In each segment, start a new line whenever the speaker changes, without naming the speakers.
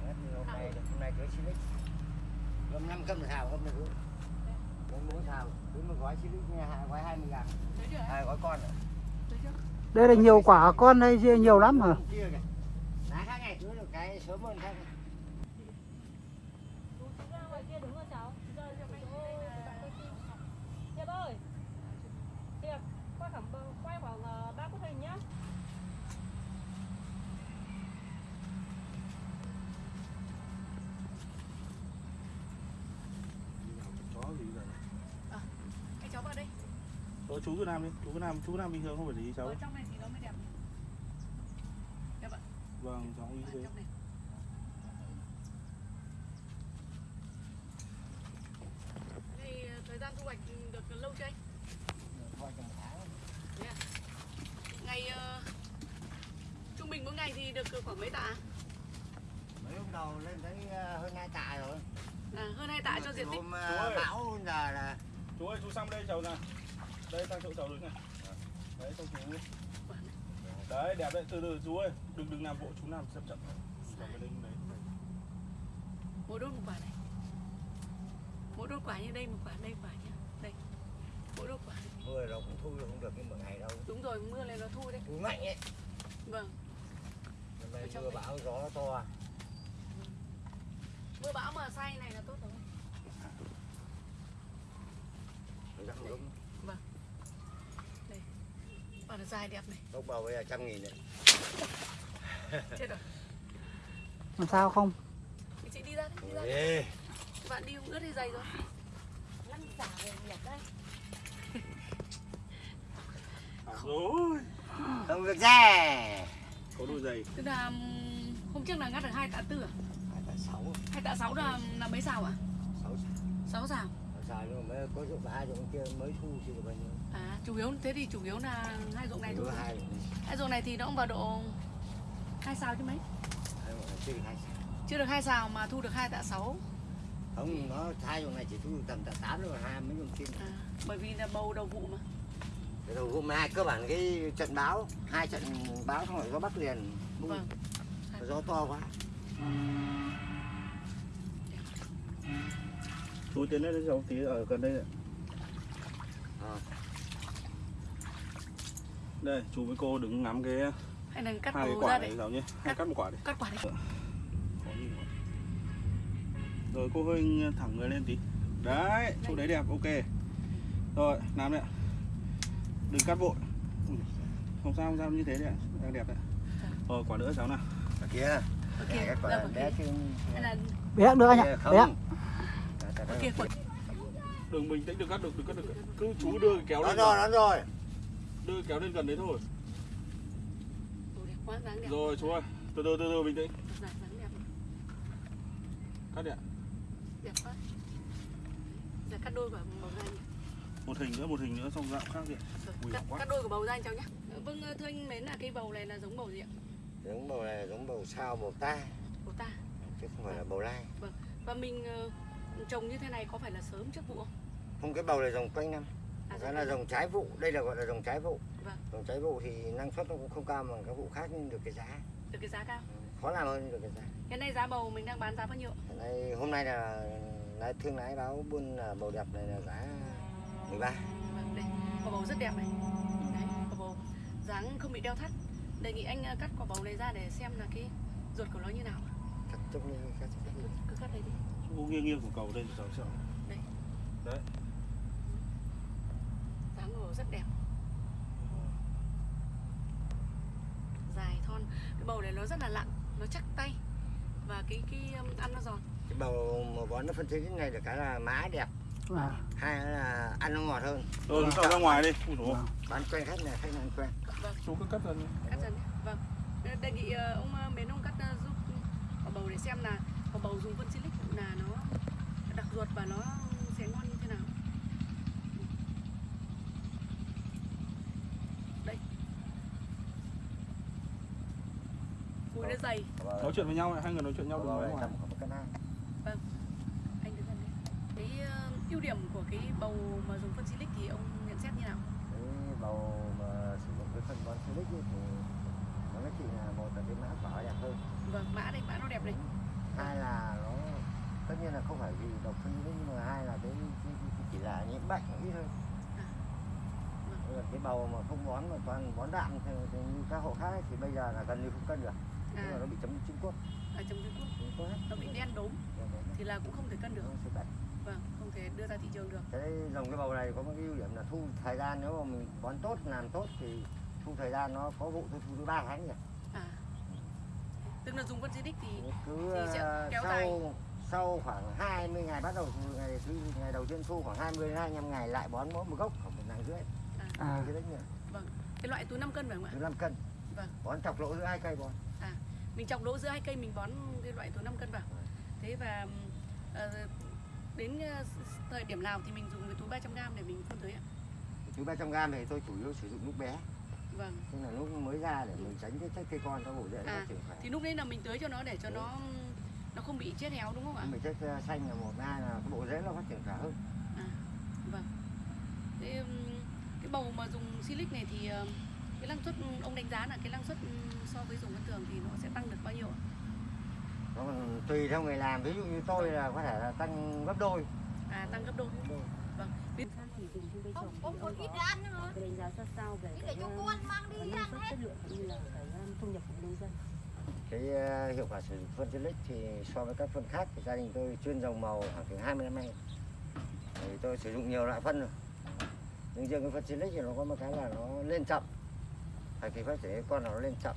Cho hết hôm nay hôm nay cưới xí lích gom năm cân thảo. Hôm nay cưới gom bốn thảo. Cưới một gói nha hai gói hai mươi ngàn. Hai gói con rồi
Đây là nhiều quả con đây nhiều lắm
kìa. Lá khác được cái sớm hơn khác
ơi Hiệp quay khoảng quay khoảng ờ, ba bức hình nhá
chó gì rồi
Anh cháu vào đây
Ờ, chú cứ làm đi chú cứ làm chú cứ làm bình thường không phải để ý cháu
Ở trong này thì nó mới đẹp Đẹp ạ
vâng cháu ý thế
ờ, thời gian thu hoạch được lâu chưa anh?
tháng
à? Ngày ờ, trung bình mỗi ngày thì được khoảng mấy tạ?
mấy hôm đầu lên thấy ờ, hơn hai tạ rồi
À, hơn hai tạ cho diện tích.
hôm ờ, bão giờ là
chú ơi chú sang đây cháu nào đây sang chỗ cháu đứng này đấy xong chú đấy đẹp đấy từ từ chú ơi đừng đừng làm vội chú làm chậm chậm đấy
Mỗi đốt một quả này. Mỗi đốt quả như đây một quả đây quả nhá. Đây. Mỗi đốt quả.
mưa nó cũng thu không được như một ngày đâu
Đúng rồi, mưa này nó thu đấy.
thu mạnh ấy
Vâng.
Hôm nay mưa bão gió nó to
Mưa bão mà say này là tốt rồi.
Răng đúng
Quả nó dài đẹp này.
Lúc bầu bây giờ trăm nghìn đấy
Chết rồi.
Làm sao không?
Thì chị đi ra đi, đi ra.
Ê,
Bạn đi cũng ướt thì dày rồi. Lăn xả về đẹp đây.
rồi
Không được ra
có đôi giày
Tức là hôm trước là ngắt được hai tạ tư à?
Hai tạ sáu
Hai tạ sáu là là mấy xào à?
Sáu
Sáu xào.
Xào nhưng mà mới có dụng ba dụng kia mới thu chưa được bao nhiêu
À, chủ yếu thế thì chủ yếu là hai ruộng này thôi.
Hai dụng
Hai ruộng này thì nó cũng vào độ hai xào chứ mấy?
hai dụng này chưa được hai xào
Chưa được hai xào mà thu được hai tạ sáu.
Không, nó hai dụng này chỉ thu tầm tạ tám rồi hai mấy dụng kia
À, bởi vì là bầu đầu vụ mà.
Đầu hôm hai cơ bản cái trận báo Hai trận báo xong rồi gió bắc liền.
Vâng.
Gió to quá
chú tiến lên cho cháu tí ở gần đây ạ.
Ờ.
đây chú với cô đứng ngắm cái
Hay cắt
hai cái quả
ra
này cháu nhé hai cắt một quả đi.
cắt quả đi.
Mà. rồi cô hơi thẳng người lên tí. Đấy chỗ đấy đẹp ok. Rồi làm đấy ạ. Đừng cắt vội không sao không sao như thế đấy ạ. Đang đẹp đấy. Rồi quả nữa cháu nào.
Ở kia.
Ok, ra
quả bé trên
Hay là
Bé được anh ạ. Bé.
Đã, đã, đã.
quả kia
đừng bình tĩnh đừng cắt được đừng cắt được cứ chú đưa cái kéo lên
rồi,
gần.
đón rồi
đưa cái kéo lên gần đấy thôi
Ồ, đẹp quá, dáng đẹp.
rồi chú ơi từ từ từ từ bình tĩnh
Dáng dáng đẹp.
cắt đi ạ
Đẹp quá. Giờ cắt đôi quả bầu ra nhỉ.
một hình nữa một hình nữa xong dạng khác đi
cắt, cắt đôi của bầu ra anh cháu nhé. Vâng, thưa anh Mến là cây bầu này là giống bầu gì ạ?
Giống bầu này giống bầu sao bầu ta
Bầu ta.
Chứ không phải là bầu lai
Và mình ờ, trồng như thế này có phải là sớm trước vụ không?
Không cái bầu này dòng quanh năm
À,
Cái là dòng trái vụ, đây là gọi là dòng trái vụ
Vâng.
Dòng trái vụ thì năng suất nó cũng không cao bằng các vụ khác nhưng được cái giá
Được cái giá cao.
Khó làm hơn được cái giá
Hiện nay giá bầu mình đang bán giá bao nhiêu?
Hiện nay, hôm nay là lái thương lái báo buôn là bầu đẹp này là giá 13
Vâng, đây, quả bầu rất đẹp này. Đấy, quả bầu dáng không bị đeo thắt. Đề nghị anh ờ, cắt quả bầu này ra để xem là cái ruột của nó như nào.
Cắt chút như cắt chút
Cứ,
như
cứ cắt đây đi
u nghiêng nghiêng của cầu đây là sao
đấy. đấy. Dáng hồ rất đẹp. Dài thon. Cái bầu này nó rất là lặng nó chắc tay. Và cái cái um, ăn nó giòn.
Cái bầu mà bón nó phân tích cái này được cái là má đẹp.
À.
hai là ăn nó ngọt hơn.
Rồi chúng ta ra ngoài đi. Ui, à.
bán quen khách này khách này quen.
Vâng.
chú cứ cắt dần
cắt dần vâng. Đề nghị ờ, ông ờ, mến ông cắt giúp quả bầu để xem là quả bầu dùng phân silic là nó đặc ruột và nó sẽ ngon như thế nào? Đây. Mùi nó dày.
Nói chuyện với nhau hai người nói chuyện nhau
đúng không vâng.
Anh đứng gần đây. Cái ờ, ưu điểm của cái bầu mà dùng phân silic thì ông nhận xét như nào?
Cái bầu mà sử dụng cái phân bón silic thì nó chỉ là một là cái mã vỏ đẹp hơn.
Vâng mã đây mã nó đẹp đấy
hai là tất nhiên là không phải vì độc phân silic nhưng mà hai là cái, cái, cái chỉ là những bệnh ít hơn
À.
Cái bầu mà không bón mà toàn bón đạm thì, thì như các hộ khác ấy, thì bây giờ là gần như không cân được.
À,
nhưng mà nó bị chấm Trung Quốc
ở trong Trung Quốc nó bị đen đốm. Thì là cũng không thể cân được. Vâng không thể đưa ra thị trường được.
Cái dòng cái bầu này có một cái ưu điểm là thu thời gian nếu mà mình bón tốt làm tốt thì thu thời gian nó có vụ thu tới ba tháng rồi
à. Tức là dùng phân silic thì
cứ
Thì sẽ
ờ,
kéo
sau
dài.
Sau khoảng 20 ngày bắt đầu ngày thứ ngày đầu tiên thu khoảng 20 đến 25 ngày lại bón mỗi một gốc khoảng một nặng rưỡi.
À,
cái đấy nhỉ?
Cái loại túi 5 cân phải không ạ?
15 cân.
Vâng.
bón chọc lỗ giữa hai cây bón.
Mình chọc lỗ giữa hai cây mình bón cái loại túi 5 cân vào. Thế và ờ, đến ờ, thời điểm nào thì mình dùng cái túi 300 g để mình phun tưới ạ?
Thứ 300 gram thì tôi chủ yếu sử dụng lúc bé.
Vâng.
Tức là lúc mới ra để mình tránh cái cây con nó bổ rễ nó
À,
phát triển khỏe.
thì lúc đấy là mình tưới cho nó để cho nó nó không bị chết héo đúng không ạ?
Mình chất ờ, xanh là một hai là cái bộ rễ nó phát triển khỏe hơn.
Vâng. Thế cái bầu mà dùng silic này thì ờ, cái năng suất ông đánh giá là cái năng suất so với dùng thông thường thì nó sẽ tăng được bao nhiêu ạ?
Nó tùy theo người làm. Ví dụ như tôi là có thể là tăng gấp đôi.
À tăng gấp đôi. Vâng. Biết-
thì dùng trên cây trồng
Ông
thì
có ít ra ăn nữa.
cái đánh giá ra sao về
Ít
cái
để cho
um,
con mang
cái
đi
năng
ăn
suất
hết.
chất lượng cũng như là cái
cái ờ, hiệu quả sử dụng phân silic thì so với các phân khác thì gia đình tôi chuyên dòng màu khoảng từ 20 năm nay. Thì tôi sử dụng nhiều loại phân rồi. Nhưng riêng cái phân silic thì nó có một cái là nó lên chậm. Thời kỳ phát triển con nó lên chậm.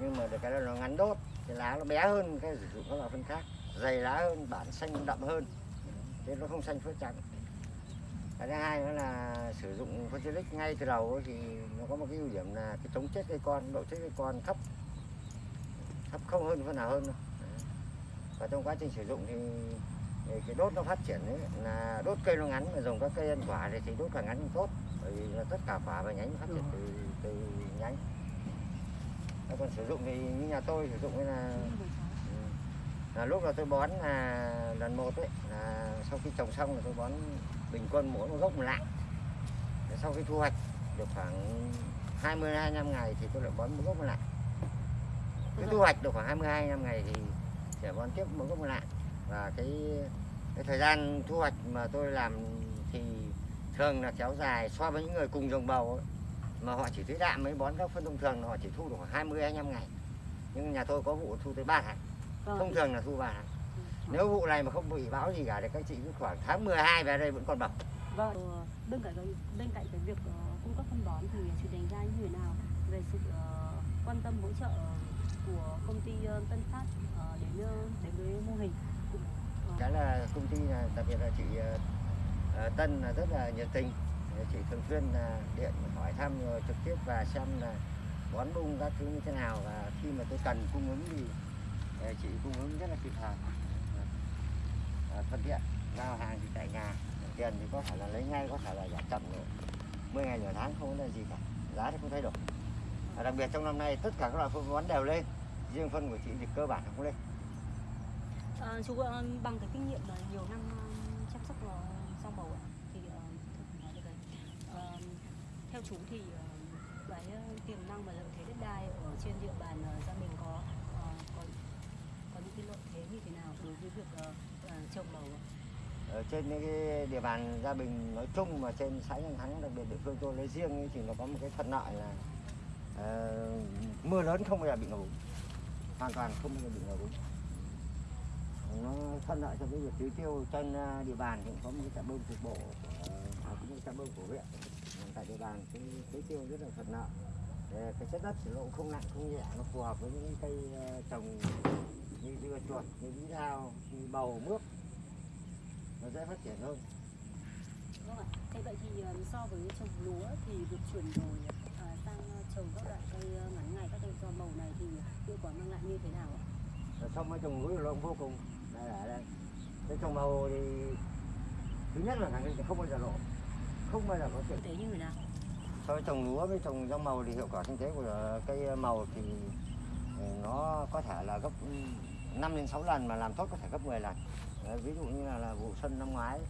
Nhưng mà được cái là nó ngắn đốt, cái lá nó bé hơn cái sử dụng các loại phân khác. Dày lá hơn, bản xanh đậm hơn. Thế nó không xanh phớt trắng cái thứ hai nữa là sử dụng phân silic ngay từ đầu thì nó có một cái ưu điểm là cái chống chết cây con, độ chết cây con thấp thấp không hơn phân nào hơn và trong quá trình sử dụng thì, thì cái đốt nó phát triển ấy, là đốt cây nó ngắn mà dùng các cây ăn quả thì, thì đốt càng ngắn càng tốt. Bởi vì là tất cả quả và nhánh phát triển từ từ nhánh. Thế còn sử dụng thì như nhà tôi sử dụng là ừ, là lúc là tôi bón là lần một ấy là sau khi trồng xong là tôi bón bình quân mỗi một gốc một lạng. Sau khi thu hoạch được khoảng 20 25 ngày thì tôi lại bón một gốc một lạng cái thu hoạch được khoảng 22 năm ngày thì sẽ bón tiếp một gốc lạng. Và cái cái thời gian thu hoạch mà tôi làm thì thường là kéo dài so với những người cùng trồng bầu ấy, mà họ chỉ tưới đạm mới bón các phân thông thường là họ chỉ thu được khoảng 20 25 ngày. Nhưng nhà tôi có vụ thu tới 3 tháng. Thông thường là thu 3 tháng. Nếu vụ này mà không bị bão gì cả thì các chị cứ khoảng tháng 12 về đây vẫn còn bọc
vâng Ờ, bên cạnh cái bên cạnh cái việc ờ, cung cấp phân bón thì chị đánh giá như thế nào về sự ờ, quan tâm hỗ trợ của công ty ờ, Tân Phát đến đến với mô hình. Ờ.
Cái là công ty là đặc biệt là chị ờ, Tân là rất là nhiệt tình. Chị thường xuyên là điện, hỏi thăm rồi trực tiếp và xem là bón bung các thứ như thế nào và khi mà tôi cần cung ứng thì chị cung ứng rất là kịp thời. Thuận tiện, giao hàng thì tại nhà, tiền thì có thể là lấy ngay, có thể là giảm chậm rồi. 10 ngày, nửa tháng không vấn đề gì cả, giá thì không thay đổi. Và đặc biệt trong năm nay, tất cả các loại phân bón đều lên riêng phân của chị thì cơ bản không lên
Ờ, chú ờ, bằng cái kinh nghiệm là nhiều năm ờ, chăm sóc rau màu ạ, thì nói được đấy. Ờ, theo chú thì cái tiềm năng và lợi thế đất đai ở trên địa bàn gia mình có có có những cái lợi thế như thế nào đối với việc trồng màu ạ?
ở trên những cái địa bàn gia bình nói chung mà trên xã Nhân Thắng đặc biệt địa phương tôi lấy riêng thì nó có một cái thuận lợi là ờ, mưa lớn không bao giờ bị ngập úng hoàn toàn không bao giờ bị ngập úng nó thuận lợi cho cái việc tưới tiêu trên à, địa bàn. Thì cũng có một cái trạm bơm cục bộ của à, cũng như trạm bơm của huyện. Tại địa bàn cái tưới tiêu rất là thuận lợi. Để cái chất đất thì nó cũng không nặng, không nhẹ. Nó phù hợp với những cây à, trồng như dưa chuột, như bí đao như bầu, mướp. Nó dễ phát triển hơn.
Vâng ạ. Thế vậy thì so với trồng lúa thì việc chuyển đổi trồng các loại cây ờ, ngắn ngày các cây rau màu này thì hiệu quả mang lại như thế nào ạ?
Xong với trồng núi là vô cùng. Đây là đây. Cái trồng màu thì thứ nhất là khẳng định không bao giờ lộ không bao giờ có chuyện.
Tế như thế nào?
so với trồng lúa với trồng rau màu thì hiệu quả kinh tế của cây màu thì nó có thể là gấp 5 đến 6 lần mà làm tốt có thể gấp 10 lần. Đấy, ví dụ như là, là vụ xuân năm ngoái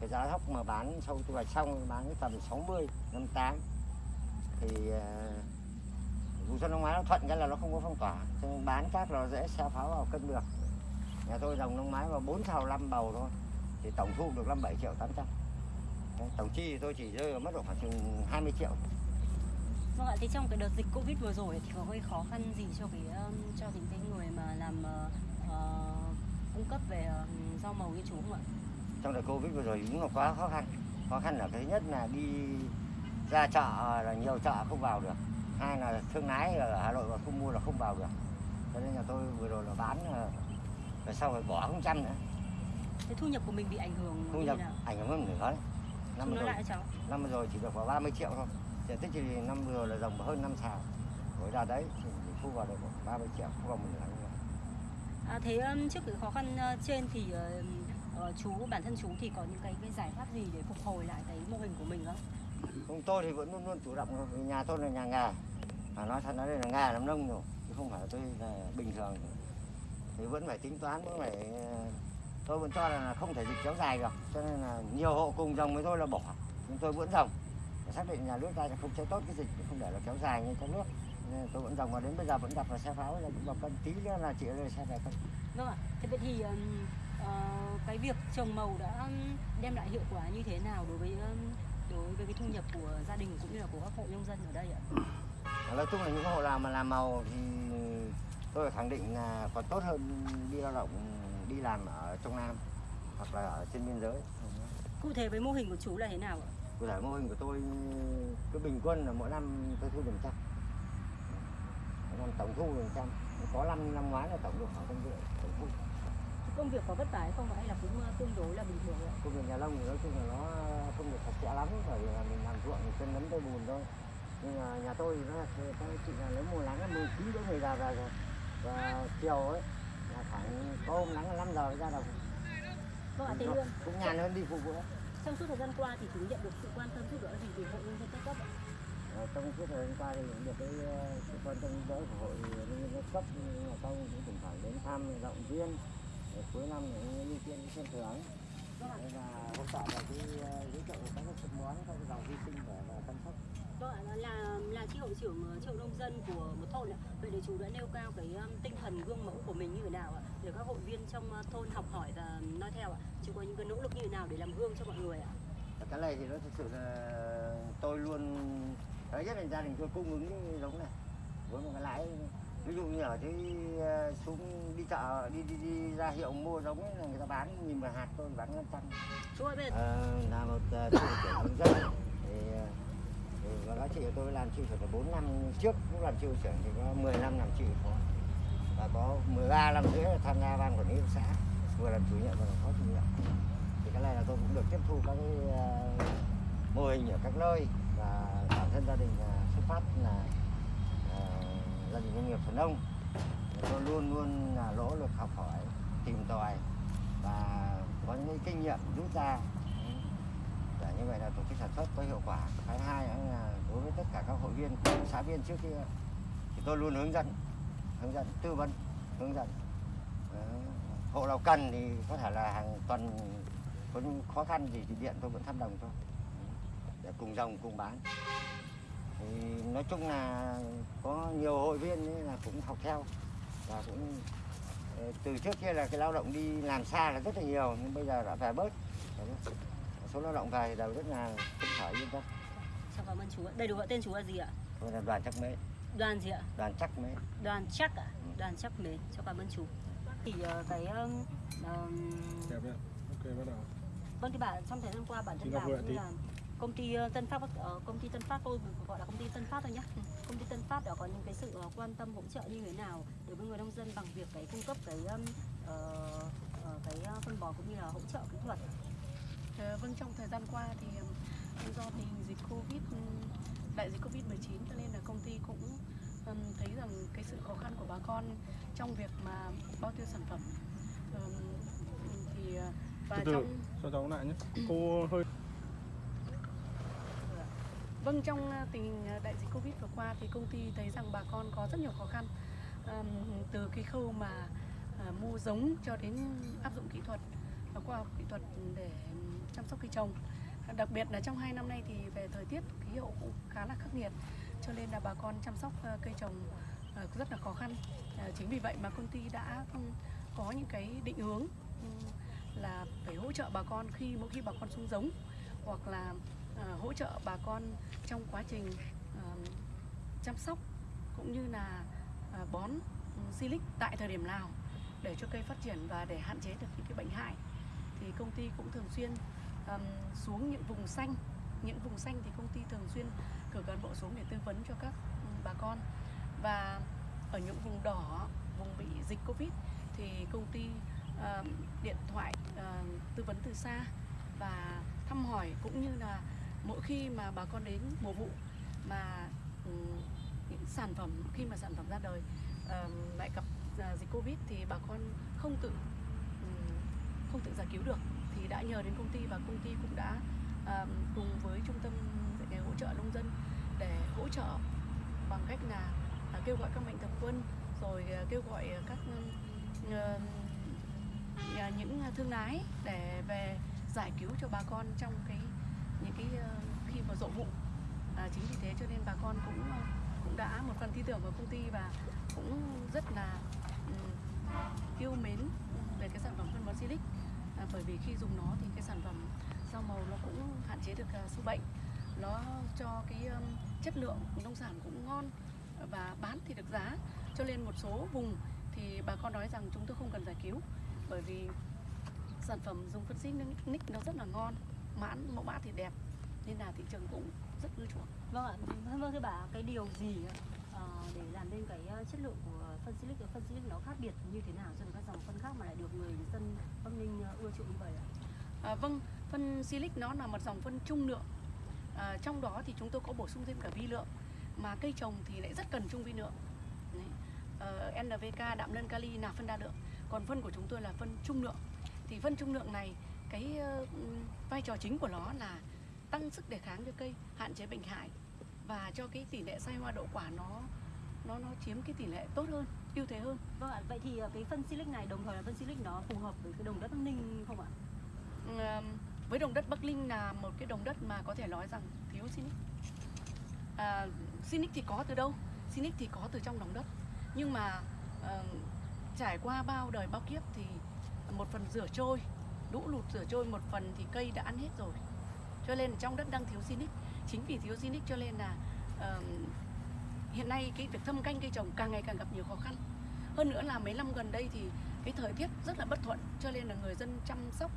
cái giá thóc mà bán sau thu hoạch xong bán cái tầm 60 58 thì vụ xuân năm ngoái nó thuận cái là nó không có phong tỏa. Cho nên bán cát nó dễ xe pháo vào cân được. Nhà tôi dòng năm ngoái mà 4 thào 5 bầu thôi. Thì tổng thu được 57 triệu 800 Đấy, tổng chi thì tôi chỉ rơi vào mất độ khoảng chừng 20 triệu.
Vâng ạ, thì trong cái đợt dịch Covid vừa rồi thì có gây khó khăn gì cho cái cho những cái người mà làm ờ, cung cấp về ờ, rau màu như chú không ạ?
trong đợt covid vừa rồi đúng là quá khó khăn. Khó khăn là cái thứ nhất là đi ra chợ là nhiều chợ không vào được hai là thương lái ở hà nội mà không mua là không vào được cho nên là tôi vừa rồi là bán là, là sau rồi bỏ không trăm nữa
Thế thu nhập của mình bị ảnh hưởng
thu
như
nhập
thế nào?
ảnh hưởng hơn nửa đấy năm vừa rồi
lại cho cháu.
năm vừa rồi chỉ được vào 30 triệu thôi diện tích thì năm vừa rồi là dòng hơn năm xào với đợt đấy thì thu vào được khoảng 30 triệu thu vào một nửa.
À, thế trước cái khó khăn ờ, trên thì ờ, ờ, chú bản thân chú thì có những cái, cái giải pháp gì để phục hồi lại cái mô hình của mình không?
Không tôi thì vẫn luôn luôn chủ động nhà tôi là nhà nghề mà nói thật nói đây là nga làm nông rồi chứ không phải là tôi là bình thường. Thì vẫn phải tính toán vẫn phải ờ, tôi vẫn cho là không thể dịch kéo dài được. Cho nên là nhiều hộ cùng dòng với tôi là bỏ. Nhưng tôi vẫn dòng. Để xác định nhà nước ta sẽ không chế tốt cái dịch không để nó kéo dài như trong nước. Nên tôi vẫn dòng. Và đến bây giờ vẫn gặp vào xe pháo là cũng vào cân tí nữa là chị lên xe về cân
Vâng ạ, thế vậy thì uh, cái việc trồng màu đã đem lại hiệu quả như thế nào đối với đối với cái thu nhập của gia đình cũng như là của các hộ nông dân ở đây ạ?
Nói chung là những hộ nào mà làm màu thì tôi khẳng định là còn tốt hơn đi lao động đi làm ở trong Nam hoặc là ở trên biên giới.
Cụ thể với mô hình của chú là thế nào ạ?
cụ thể mô hình của tôi cứ bình quân là mỗi năm tôi thu được trăm. Năm tổng thu được trăm. Có năm năm ngoái là tổng được khoảng trăm rưỡi tổng thu.
Công việc có vất vả hay không hay là cũng ờ, tương đối là bình thường ạ?
công việc nhà nông thì nói chung là nó không được sạch sẽ lắm bởi vì là mình làm ruộng thì chân lấm tay bùn thôi nhưng mà nhà tôi thì nó là các chị là lấy mùa nắng là 19 rưỡi người già về rồi. Và chiều ấy là khoảng có hôm nắng là 5 giờ ra đồng.
Vâng ạ,
cũng nhàn hơn đi phục vụ.
Trong suốt thời gian qua thì chú nhận được sự quan tâm giúp đỡ gì từ hộ nông dân các cấp ạ?
Ờ, trong suốt thời gian qua thì cũng được cái ờ, sự quan tâm giúp đỡ của hội nhân dân các cấp mà công cũng thỉnh thoảng đến thăm động viên Rồi cuối năm cũng ưu tiên khen thưởng. Đấy và hỗ trợ vào cái ờ, giới thiệu các cái bón các cái dòng vi sinh để chăm sóc
Vâng ạ, là là, là chi hội trưởng ờ, chi hội nông dân của một thôn ạ. Vậy để chú đã nêu cao cái tinh thần gương mẫu của mình như thế nào ạ? Để các hội viên trong ờ, thôn học hỏi và noi theo ạ. Chú có những cái nỗ lực như thế nào để làm gương cho mọi người ạ?
cái này thì nó thực sự là tôi luôn đấy nhất là gia đình tôi cung ứng cái giống này với một cái lãi ví dụ như ở dưới ờ, xuống đi chợ đi đi đi ra hiệu mua giống ấy là người ta bán nhìn vào hạt tôi bán năm trăm
Chú ơi giờ
Ờ, là một uh, tri hội trưởng nông dân thì, ờ, và có nói chị tôi làm chịu hội trưởng 4 năm trước cũng làm chịu trưởng thì có 10 năm làm chịu phó và có 13 năm rưỡi là tham gia ban quản lý xã, vừa làm chủ nhiệm vừa làm phó chủ nhiệm. Thì cái này là tôi cũng được tiếp thu các cái ờ, mô hình ở các nơi và bản thân gia đình xuất phát là ờ, gia đình doanh nghiệp thuần nông. Tôi luôn luôn là lỗ lực học hỏi, tìm tòi và có những cái kinh nghiệm rút ra. Để như vậy là tổ chức sản xuất có hiệu quả. Cái hai nữa là đối với tất cả các hội viên xã viên trước kia. Thì tôi luôn hướng dẫn hướng dẫn, tư vấn, hướng dẫn. Ờ, hộ nào cần thì có thể là hàng tuần có những khó khăn gì thì điện tôi vẫn thăm đồng thôi để cùng dòng, cùng bán. Thì nói chung là có nhiều hội viên ấy là cũng học theo và cũng ờ, từ trước kia là cái lao động đi làm xa là rất là nhiều, nhưng bây giờ đã về bớt. Số lao động về thì đều rất là phấn khởi, yên tâm.
Cháu cảm ơn chú ạ. Đầy đủ ạ, tên chú là gì ạ?
tôi là đoàn chắc mế
Đoàn gì ạ?
đoàn chắc mế
Đoàn chắc ạ. Đoàn chắc mến. Cháu cảm ơn chú. Thì ờ, cái um, um,
Đẹp đấy. Ok bắt đầu.
Vâng thì bạn trong thời gian qua bản thân
Huệ
cũng
tí.
là công ty Tân Phát ờ, công ty Tân Phát tôi gọi là công ty Tân Phát thôi nhé. Công ty Tân Phát đã có những cái sự ờ, quan tâm hỗ trợ như thế nào đối với người nông dân bằng việc cái cung cấp cái ờ, cái phân bón cũng như là hỗ trợ kỹ thuật.
Vâng trong thời gian qua thì ừm, do tình hình dịch Covid ừm, đại dịch Covid 19 cho nên là công ty cũng ừm, thấy rằng cái sự khó khăn của bà con trong việc mà bao tiêu sản phẩm Ừm, thì ờ, và
Từ từ.
trong
Cho cháu lại nhé. Cô hơi
Vâng, trong ờ, tình hình ờ, đại dịch Covid vừa qua thì công ty thấy rằng bà con có rất nhiều khó khăn ừm, từ cái khâu mà à, mua giống cho đến áp dụng kỹ thuật và khoa học kỹ thuật để chăm sóc cây trồng đặc biệt là trong hai năm nay thì về thời tiết, khí hậu cũng khá là khắc nghiệt, cho nên là bà con chăm sóc ờ, cây trồng ờ, rất là khó khăn. Ờ, chính vì vậy mà công ty đã ừ, có những cái định hướng ừ, là phải hỗ trợ bà con khi, mỗi khi bà con xuống giống, hoặc là hỗ trợ bà con trong quá trình chăm sóc, cũng như là bón ừ, silic tại thời điểm nào để cho cây phát triển và để hạn chế được những cái bệnh hại. Thì công ty cũng thường xuyên um, xuống những vùng xanh. Những vùng xanh thì công ty thường xuyên cử cán bộ xuống để tư vấn cho các bà con. Và ở những vùng đỏ vùng bị dịch covid thì công ty ờm, điện thoại uh, tư vấn từ xa và thăm hỏi cũng như là mỗi khi mà bà con đến mùa vụ mà um, những sản phẩm khi mà sản phẩm ra đời um, lại gặp uh, dịch covid thì bà con không tự um, không tự giải cứu được thì đã nhờ đến công ty và công ty cũng đã um, cùng với trung tâm dạy nghề hỗ trợ nông dân để hỗ trợ bằng cách là uh, kêu gọi các mạnh thường quân rồi uh, kêu gọi các uh, uh, những thương lái để về giải cứu cho bà con trong cái những cái uh, khi mà rộ vụ. À, chính vì thế cho nên bà con cũng cũng đã một phần tin tưởng vào công ty và cũng rất là um, yêu mến về cái sản phẩm phân bón Silic. À, bởi vì khi dùng nó thì cái sản phẩm rau màu nó cũng hạn chế được uh, sâu bệnh. Nó cho cái um, chất lượng nông sản cũng ngon và bán thì được giá. Cho nên một số vùng thì bà con nói rằng chúng tôi không cần giải cứu bởi vì sản phẩm dùng phân xích nick nó rất là ngon mãn mẫu mã thì đẹp nên là thị trường cũng rất ưa chuộng.
Vâng ạ, vâng thưa bà, cái điều gì ờ, để làm nên cái chất lượng của phân silic và phân silic nó khác biệt như thế nào so với các dòng phân khác mà lại được người dân Bắc Ninh ờ, ưa chuộng như vậy ạ?
À, vâng, phân Silic nó là một dòng phân trung lượng. À, trong đó thì chúng tôi có bổ sung thêm cả vi lượng, mà cây trồng thì lại rất cần trung vi lượng. Đấy. Ờ, NPK, đạm lân kali là phân đa lượng, còn phân của chúng tôi là phân trung lượng. Thì phân trung lượng này cái uh, vai trò chính của nó là tăng sức đề kháng cho cây, hạn chế bệnh hại và cho cái tỷ lệ sai hoa đậu quả nó nó nó chiếm cái tỷ lệ tốt hơn, ưu thế hơn.
Vâng ạ, vậy thì ờ, cái phân silic này đồng thời là phân silic nó phù hợp với cái đồng đất Bắc Ninh không ạ?
Ừm, với đồng đất Bắc Linh là một cái đồng đất mà có thể nói rằng thiếu Sinic. À, Sinic thì có từ đâu? Sinic thì có từ trong lòng đất. Nhưng mà ờ, trải qua bao đời bao kiếp thì một phần rửa trôi, lũ lụt rửa trôi một phần thì cây đã ăn hết rồi. Cho nên trong đất đang thiếu Sinic. Chính vì thiếu Sinic cho nên là ờ, hiện nay cái việc thâm canh cây trồng càng ngày càng gặp nhiều khó khăn. Hơn nữa là mấy năm gần đây thì cái thời tiết rất là bất thuận cho nên là người dân chăm sóc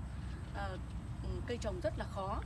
uh, cây trồng rất là khó